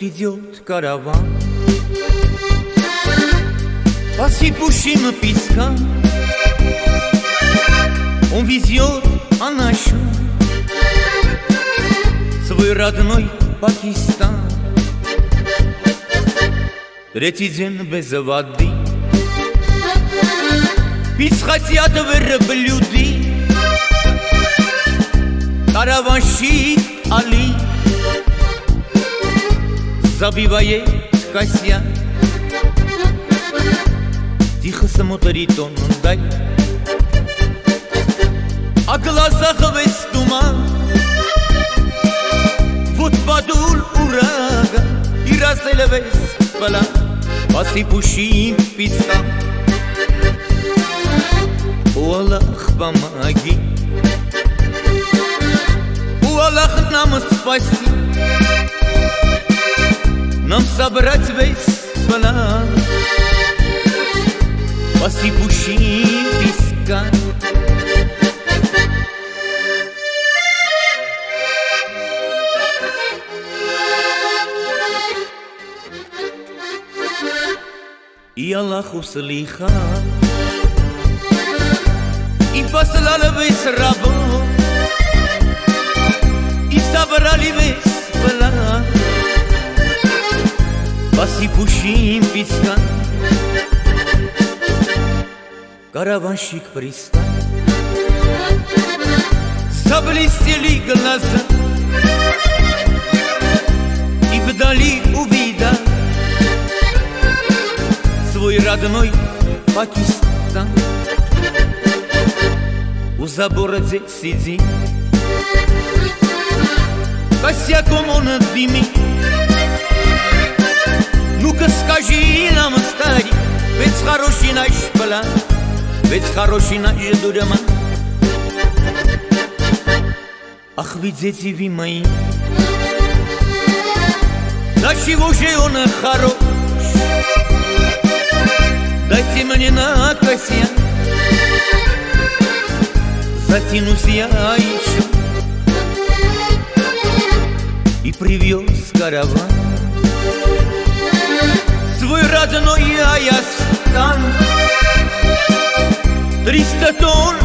Вот идет караван По сыпущим пескам Он везет Анашу Свой родной Пакистан Третий день без воды Пить хотят верблюды Караванщик Али Забивает косяк Тихо смотрит он вдаль О глазах весь туман Вот подул ураган И разлил весь план По сыпущим пескам О Аллах, помоги О Аллах, нам спаси Нам собрать весь план По сыпущим пескам И Аллах услыхал И послал весь рабов И Сыпущим пескам Караванщик пристал. Заблестели глаза. И вдали увидал Свой родной Пакистан. У забора здесь сидит. Косяком он дымит план Ведь хороший наш дурман Ах, ведь дети вы мои. Да чего же он хорош? Дайте мне на косе Затянусь я еще. И привез караван. Свой родной Аястан triste dor